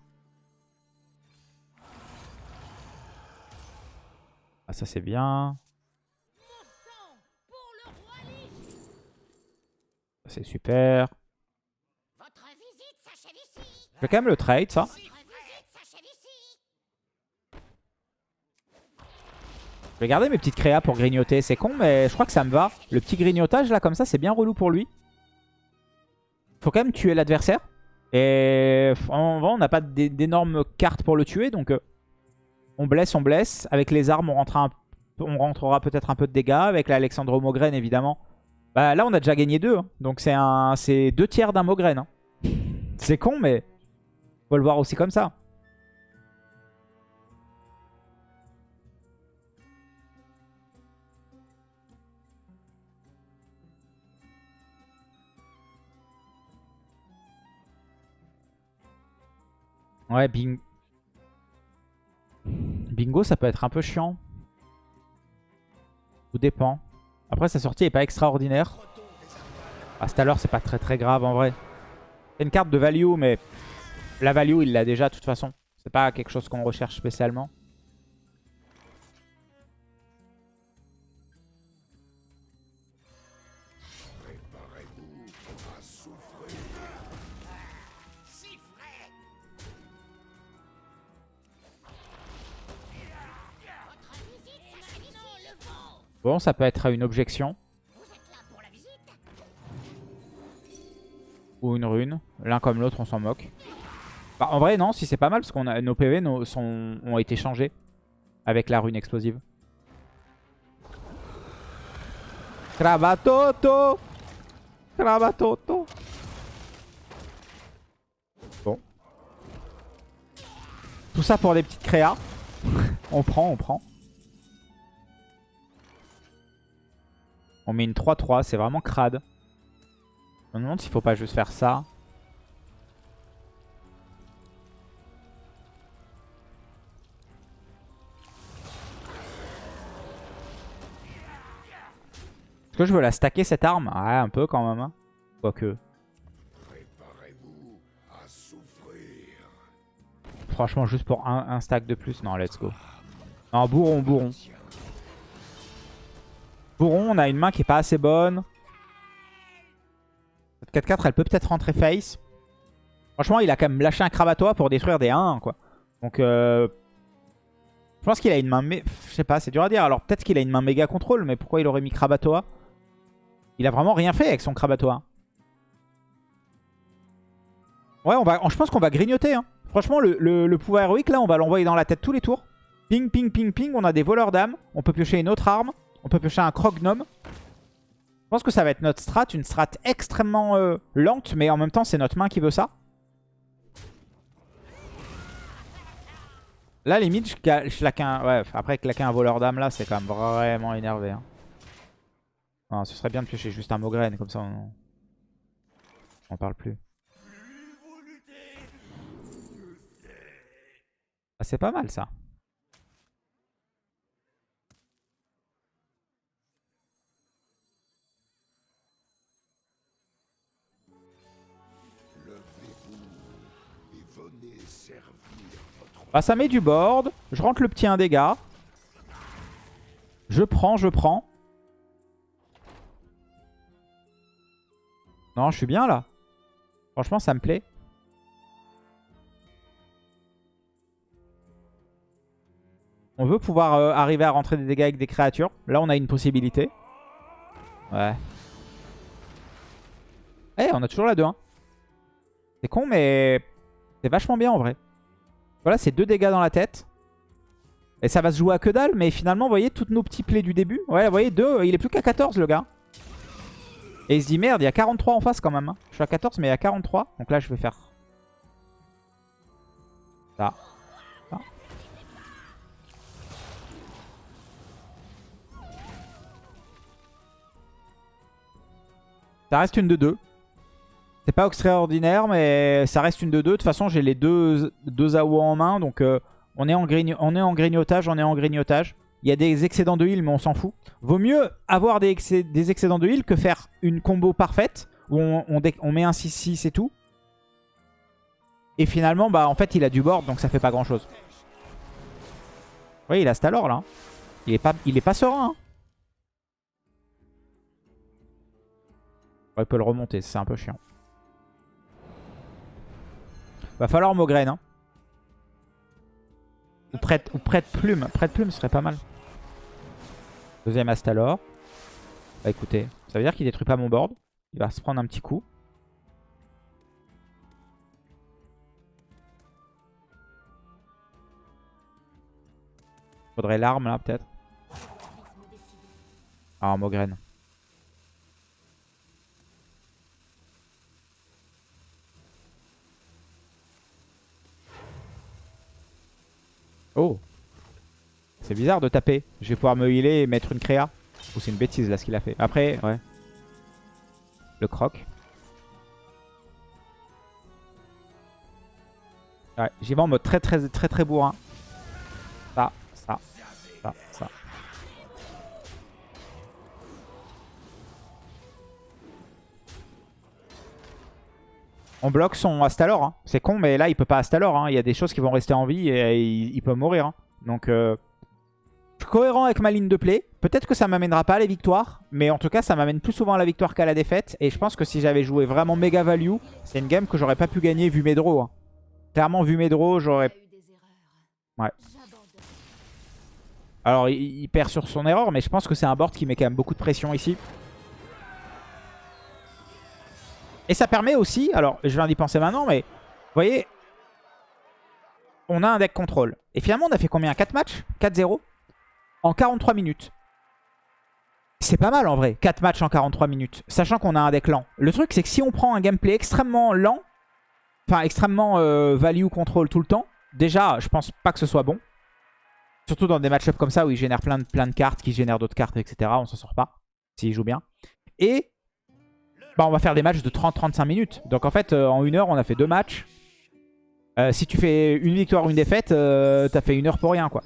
Ah, ça c'est bien. C'est super. Je vais quand même le trade, ça. Je vais garder mes petites créas pour grignoter. C'est con, mais je crois que ça me va. Le petit grignotage, là, comme ça, c'est bien relou pour lui. Faut quand même tuer l'adversaire. Et en vrai, on n'a pas d'é- d'énormes cartes pour le tuer. Donc, euh, on blesse, on blesse. Avec les armes, on rentrera, un- on rentrera peut-être un peu de dégâts. Avec l'Alexandre Mogren, évidemment. Bah, là, on a déjà gagné deux. hein. Donc, c'est un, c'est deux tiers d'un Mogren. hein. C'est con, mais faut le voir aussi comme ça. Ouais, bing... Bingo, ça peut être un peu chiant. Tout dépend. Après, sa sortie est pas extraordinaire. À cette heure, c'est pas très très grave en vrai. C'est une carte de value, mais la value, il l'a déjà de toute façon. C'est pas quelque chose qu'on recherche spécialement. Bon, ça peut être une objection. Ou une rune. L'un comme l'autre, on s'en moque. Bah, en vrai, non, si c'est pas mal, parce a nos PV sont, ont été changés avec la rune explosive. Cravatoto Cravatoto Bon. Tout ça pour des petites créas. on prend, on prend. On met une 3-3, c'est vraiment crade. Je me demande s'il faut pas juste faire ça. Est-ce que je veux la stacker cette arme? Ouais, un peu quand même. hein. Quoique. Franchement, juste pour un, un stack de plus. Non, let's go. Non, bourron, bourron. Bourron, on a une main qui est pas assez bonne. Cette 4-4, elle peut peut-être rentrer face. Franchement, il a quand même lâché un Kravatoa pour détruire des 1 quoi. Donc, euh, je pense qu'il a une main... mé- Je sais pas, c'est dur à dire. Alors, peut-être qu'il a une main méga contrôle, mais pourquoi il aurait mis Kravatoa Il a vraiment rien fait avec son Kravatoa. Ouais, on va, je pense qu'on va grignoter. hein. Franchement, le- le pouvoir héroïque, là, on va l'envoyer dans la tête tous les tours. Ping, ping, ping, ping. On a des voleurs d'âme. On peut piocher une autre arme. On peut piocher un croc-gnome. Je pense que ça va être notre strat. Une strat extrêmement euh, lente, mais en même temps, c'est notre main qui veut ça. Là, limite, je, claque un... Ouais, après, claquer un voleur d'âme, là, c'est quand même vraiment énervé. hein. Ce serait bien de piocher juste un Mogren, comme ça, on... On parle plus. Ah, c'est pas mal, ça. Ah, ça met du board. Je rentre le petit 1 dégâts. Je prends, je prends. Non, je suis bien là. Franchement, ça me plaît. On veut pouvoir euh, arriver à rentrer des dégâts avec des créatures. Là, on a une possibilité. Ouais. Eh, on a toujours la 2-1. C'est con, mais c'est vachement bien en vrai. Voilà, c'est deux dégâts dans la tête. Et ça va se jouer à que dalle, mais finalement, vous voyez, toutes nos petits plays du début. Ouais, vous voyez, deux, il est plus qu'à 14, le gars. Et il se dit, merde, il y a 43 en face quand même. hein. Je suis à 14, mais il y a 43. Donc là, je vais faire ça. Ça. Reste une de 2. C'est pas extraordinaire, mais ça reste une de 2. De toute façon, j'ai les deux, deux AO en main. Donc, euh, on, est en on est en grignotage, on est en grignotage. Il y a des excédents de heal, mais on s'en fout. Vaut mieux avoir des, excé- des excédents de heal que faire une combo parfaite où on, met un 6-6 et tout. Et finalement, bah en fait, il a du board, donc ça fait pas grand-chose. Oui, il a Stalor, là. Il est pas, il est pas serein. hein. Il peut le remonter, c'est un peu chiant. Va falloir Mogren. Hein. Ou prête, ou prête plume. Prête plume serait pas mal. Deuxième Astalor. Bah écoutez, ça veut dire qu'il détruit pas mon board. Il va se prendre un petit coup. Faudrait l'arme là peut-être. Ah, Mogren. Oh C'est bizarre de taper. Je vais pouvoir me healer et mettre une créa. Ou c'est une bêtise là ce qu'il a fait. Après, ouais. Le croc. Ouais, j'y vais en mode très très très très bourrin. On bloque son Astalor. hein. C'est con, mais là, il peut pas Astalor. hein. Il y a des choses qui vont rester en vie et il, peut mourir. hein. Donc, euh, cohérent avec ma ligne de play. Peut-être que ça m'amènera pas à la victoire. Mais en tout cas, ça m'amène plus souvent à la victoire qu'à la défaite. Et je pense que si j'avais joué vraiment méga value, c'est une game que j'aurais pas pu gagner vu mes draws. hein. Clairement, vu mes draws, j'aurais... Ouais. Alors, il perd sur son erreur, mais je pense que c'est un board qui met quand même beaucoup de pression ici. Et ça permet aussi, alors je viens d'y penser maintenant, mais vous voyez, on a un deck contrôle. Et finalement, on a fait combien? 4 matchs? 4-0 En 43 minutes. C'est pas mal en vrai, 4 matchs en 43 minutes, sachant qu'on a un deck lent. Le truc, c'est que si on prend un gameplay extrêmement lent, enfin extrêmement euh, value control tout le temps, déjà, je pense pas que ce soit bon. Surtout dans des match-ups comme ça où il génère plein de, plein de cartes, qui génèrent d'autres cartes, etc. On s'en sort pas, s'il joue bien. Et bah, on va faire des matchs de 30-35 minutes. Donc en fait, euh, en une heure, on a fait deux matchs. Euh, si tu fais une victoire ou une défaite, euh, t'as fait une heure pour rien, quoi.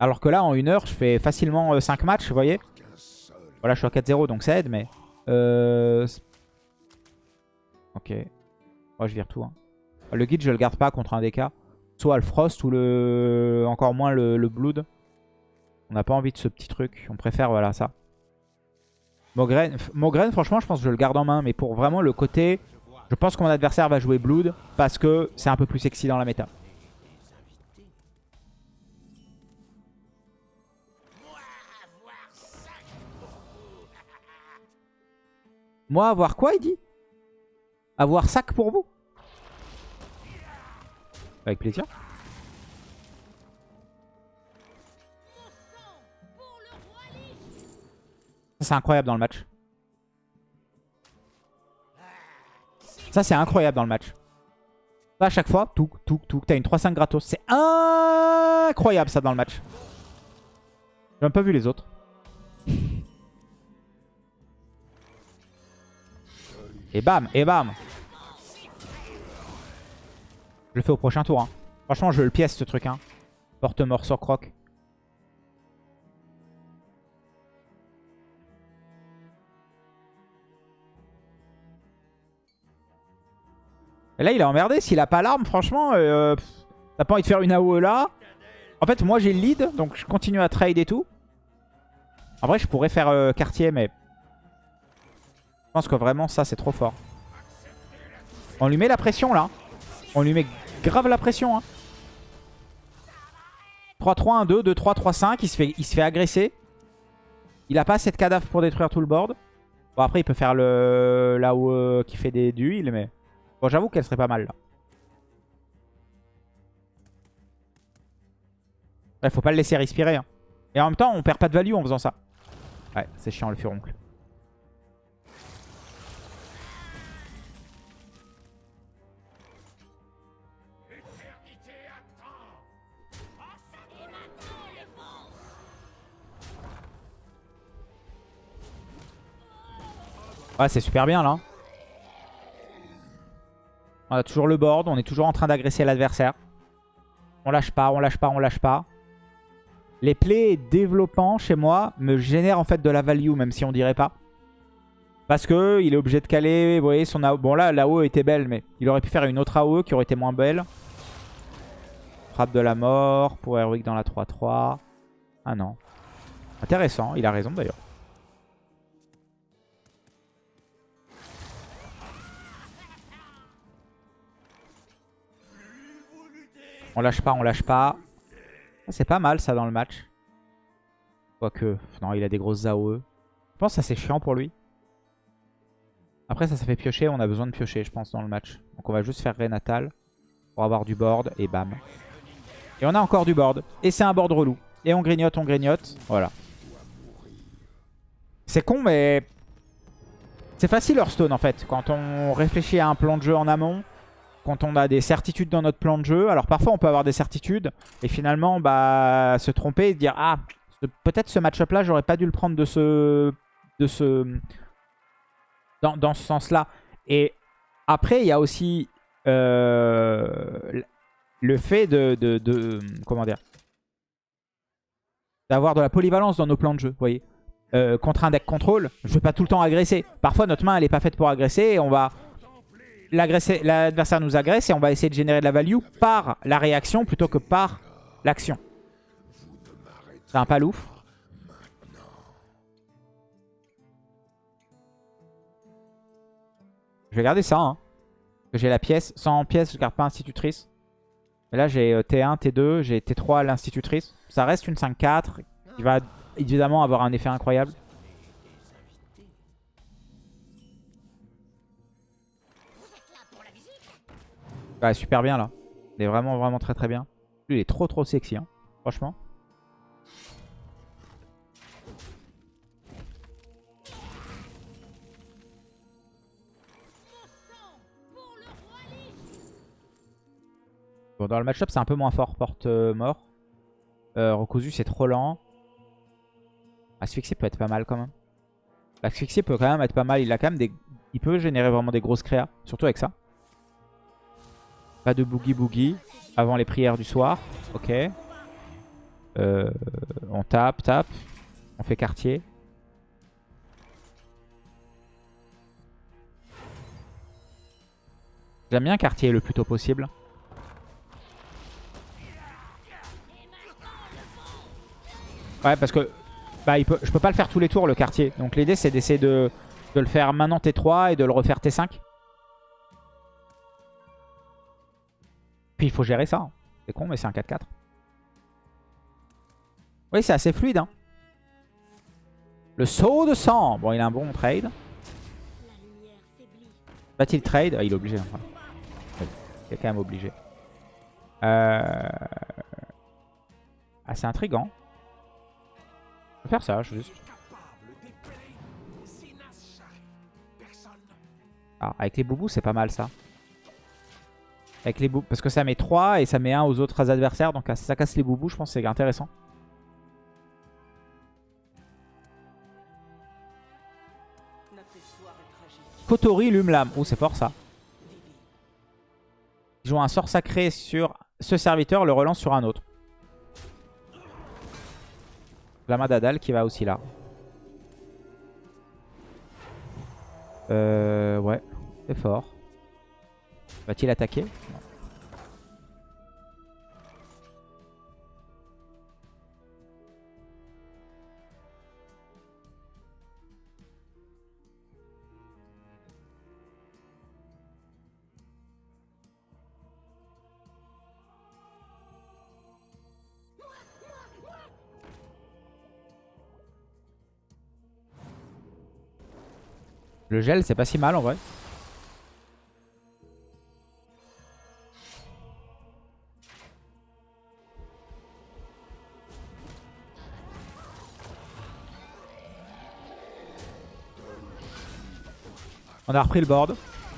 Alors que là, en une heure, je fais facilement 5 matchs, vous voyez. Voilà, je suis à 4-0, donc ça aide, mais... Ok. Moi, je vire tout. hein. Le guide, je le garde pas contre un DK. Soit le Frost ou le... Encore moins le, le Blood. On n'a pas envie de ce petit truc. On préfère, voilà, ça. Mogren, franchement, je pense que je le garde en main. Mais pour vraiment le côté... Je pense que mon adversaire va jouer Blood parce que c'est un peu plus sexy dans la méta. Moi, avoir quoi, il dit Avoir sac pour vous? Avec plaisir. Ça, c'est incroyable dans le match. Ça, c'est incroyable dans le match. Ça, à chaque fois, tout, tout, tout. T'as une 3-5 gratos. C'est incroyable, ça, dans le match. J'ai même pas vu les autres. Et bam, et bam. Je le fais au prochain tour. Hein. Franchement, je le pièce, ce truc. Hein. Porte-mort sur croc. Et là, il est emmerdé. S'il a pas l'arme, franchement, euh, t'as pas envie de faire une AOE là. En fait, moi, j'ai le lead, donc je continue à trade et tout. En vrai, je pourrais faire euh, quartier, mais... Je pense que vraiment, ça, c'est trop fort. On lui met la pression, là. On lui met grave la pression. Hein. 3-3, 1-2, 2-3, 3-5. Il, se fait, il se fait agresser. Il a pas assez de cadavres pour détruire tout le board. Bon, après, il peut faire le là-haut qui fait des d'huile, mais... Bon, j'avoue qu'elle serait pas mal, là. Il faut pas le laisser respirer. Hein. Et en même temps, on perd pas de value en faisant ça. Ouais, c'est chiant, le furoncle. Ouais, c'est super bien là. On a toujours le board, on est toujours en train d'agresser l'adversaire. On lâche pas, on lâche pas, on lâche pas. Les plays développants chez moi me génèrent en fait de la value, même si on dirait pas. Parce que il est obligé de caler, vous voyez, son AOE. Bon là, l'AOE était belle, mais il aurait pu faire une autre AOE qui aurait été moins belle. Frappe de la mort pour Heroic dans la 3-3. Ah non. Intéressant, il a raison d'ailleurs. On lâche pas, on lâche pas. Ah, c'est pas mal ça dans le match. Quoique, non, il a des grosses AOE. Je pense que ça c'est chiant pour lui. Après ça, ça fait piocher. On a besoin de piocher, je pense, dans le match. Donc on va juste faire Renatal pour avoir du board et bam. Et on a encore du board. Et c'est un board relou. Et on grignote, on grignote. Voilà. C'est con, mais... C'est facile Hearthstone en fait. Quand on réfléchit à un plan de jeu en amont, quand on a des certitudes dans notre plan de jeu. Alors parfois on peut avoir des certitudes et finalement bah, se tromper et dire ah peut-être ce match-up là j'aurais pas dû le prendre de ce, de ce dans, dans ce sens-là. Et après il y a aussi euh, le fait de, de, comment dire d'avoir de la polyvalence dans nos plans de jeu, vous voyez. Euh, contre un deck contrôle, je vais pas tout le temps agresser. Parfois notre main elle est pas faite pour agresser et on va l'adversaire nous agresse et on va essayer de générer de la value par la réaction plutôt que par l'action. C'est un palouf. Je vais garder ça. Hein. J'ai la pièce. Sans pièce, je garde pas institutrice. Là, j'ai T1, T2, j'ai T3 à l'institutrice. Ça reste une 5-4 qui va évidemment avoir un effet incroyable. Super bien là. Il est vraiment vraiment très très bien. Lui il est trop trop sexy hein. Franchement. Bon dans le match-up c'est un peu moins fort. Porte euh, c'est trop lent. Asphyxie peut être pas mal quand même. L'asphyxie peut quand même être pas mal. Il a quand même des... Il peut générer vraiment des grosses créas. Surtout avec ça. Pas de boogie boogie avant les prières du soir. Ok. Euh, on tape, tape. On fait quartier. J'aime bien quartier le plus tôt possible. Ouais, parce que bah, je peux pas le faire tous les tours, le quartier. Donc l'idée, c'est d'essayer de, de le faire maintenant T3 et de le refaire T5. Puis il faut gérer ça. hein. C'est con, mais c'est un 4-4. Oui, c'est assez fluide. Hein. Le saut de sang. Bon, il a un bon trade. Va-t-il trade? Ah, Il est obligé. Oui, il est quand même obligé. Euh... Ah, c'est intriguant. Je vais faire ça, juste. Ah, avec les boubous, c'est pas mal ça. Avec les parce que ça met 3 et ça met 1 aux autres adversaires. Donc ça casse les boubous, je pense c'est intéressant. Kotori Lumlam. Oh, c'est fort ça. Il joue un sort sacré sur ce serviteur, le relance sur un autre. Lama Dadal qui va aussi là. Euh, ouais, c'est fort. Va-t-il attaquer? Le gel, c'est pas si mal en vrai. On a repris le board.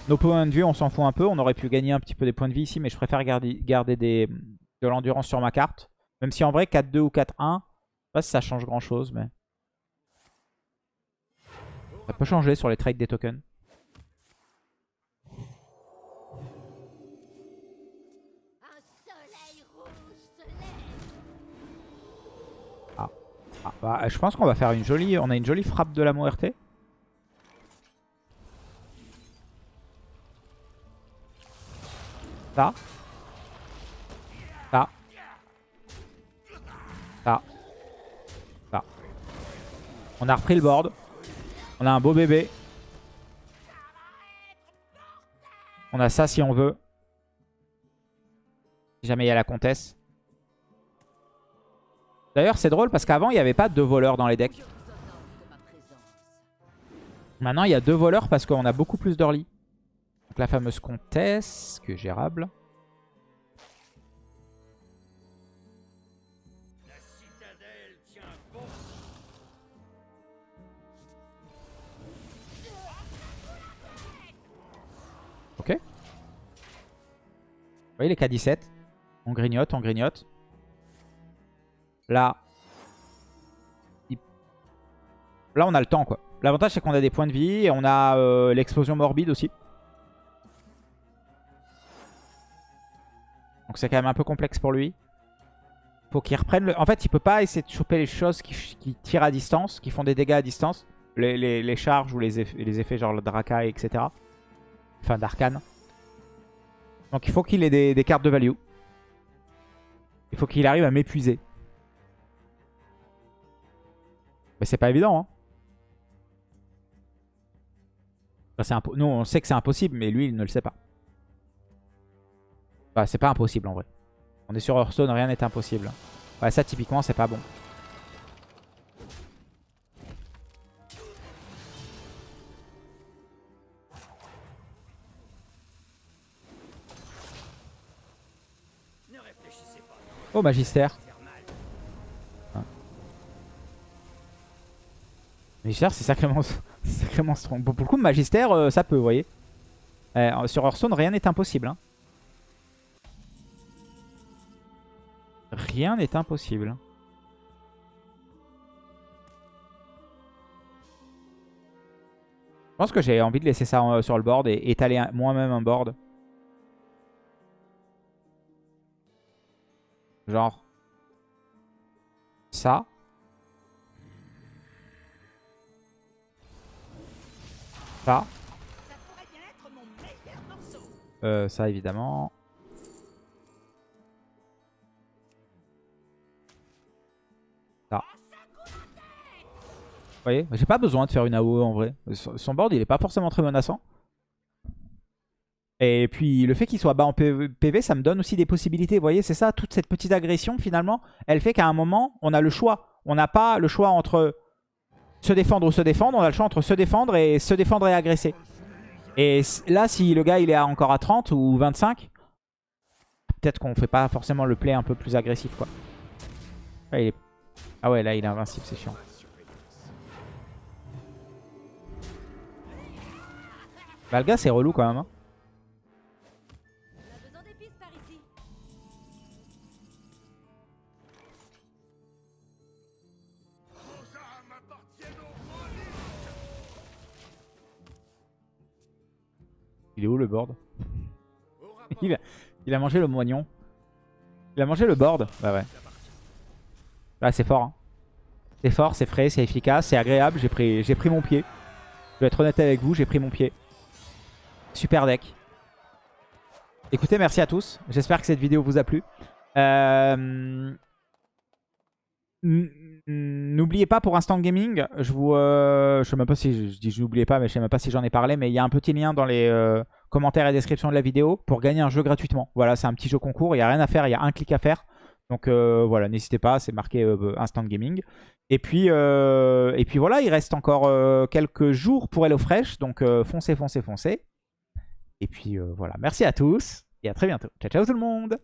Nos points de vue, on s'en fout un peu. On aurait pu gagner un petit peu des points de vie ici, mais je préfère garder, de l'endurance sur ma carte. Même si en vrai, 4-2 ou 4-1, je sais pas si ça change grand chose, mais... Ça peut changer sur les trades des tokens. Lève. Ah, bah, je pense qu'on va faire une jolie... On a une jolie frappe de la RT. Ça. Ça. Ça. Ça. On a repris le board. On a un beau bébé. On a ça si on veut. Si jamais il y a la comtesse. D'ailleurs, c'est drôle parce qu'avant, il n'y avait pas deux voleurs dans les decks. Maintenant, il y a deux voleurs parce qu'on a beaucoup plus d'early. La fameuse comtesse, qui est gérable. Ok. Vous voyez les K17 On grignote, on grignote. Là. Là, on a le temps, quoi. L'avantage, c'est qu'on a des points de vie et on a euh, l'explosion morbide aussi. Donc c'est quand même un peu complexe pour lui. Faut qu'il reprenne le... En fait, il peut pas essayer de choper les choses qui, tirent à distance, qui font des dégâts à distance. Les, charges ou les effets, les effets genre le Draka, etc. Enfin, d'arcane. Donc il faut qu'il ait des, cartes de value. Il faut qu'il arrive à m'épuiser. Mais c'est pas évident, hein. Nous, on sait que c'est impossible, mais lui, il ne le sait pas. Bah, c'est pas impossible, en vrai. On est sur Hearthstone, rien n'est impossible. Ouais, ça, typiquement, c'est pas bon. Oh, Magister. Ah. Magister, c'est sacrément, sacrément strong. Bon, pour le coup, Magister, euh, ça peut, vous voyez. Euh, sur Hearthstone, rien n'est impossible. hein. Rien n'est impossible. Je pense que j'ai envie de laisser ça euh, sur le board et étaler moi-même un board. Genre. Ça. Ça. Ça pourrait bien être mon meilleur morceau. Euh, ça évidemment. Voyez, j'ai pas besoin de faire une AOE en vrai. Son board, il est pas forcément très menaçant. Et puis le fait qu'il soit bas en PV, ça me donne aussi des possibilités. Vous voyez, c'est ça, toute cette petite agression finalement, elle fait qu'à un moment, on a le choix. On n'a pas le choix entre se défendre ou se défendre, on a le choix entre se défendre et se défendre et agresser. Et là, si le gars il est encore à 30 ou 25, peut-être qu'on fait pas forcément le play un peu plus agressif quoi. Ah ouais, là il est invincible, c'est chiant. Bah, gars c'est relou quand même. hein. Il est où le board? Il, a, mangé le moignon. Il a mangé le board. Bah ouais. Là c'est fort. hein. C'est fort, c'est frais, c'est efficace, c'est agréable. J'ai pris, j'ai pris mon pied. Je vais être honnête avec vous, j'ai pris mon pied. Super deck. Écoutez, merci à tous. J'espère que cette vidéo vous a plu. Euh, N'oubliez pas pour Instant Gaming, je vous, euh, je sais même pas si je, dis je n'oubliez pas, mais je sais même pas si j'en ai parlé, mais il y a un petit lien dans les euh, commentaires et description de la vidéo pour gagner un jeu gratuitement. Voilà, c'est un petit jeu concours, il n'y a rien à faire, il y a un clic à faire. Donc voilà, n'hésitez pas, c'est marqué Instant Gaming. Et puis, et puis voilà, il reste encore quelques jours pour HelloFresh, donc foncez, foncez, foncez. Et puis euh, voilà, merci à tous et à très bientôt. Ciao, ciao tout le monde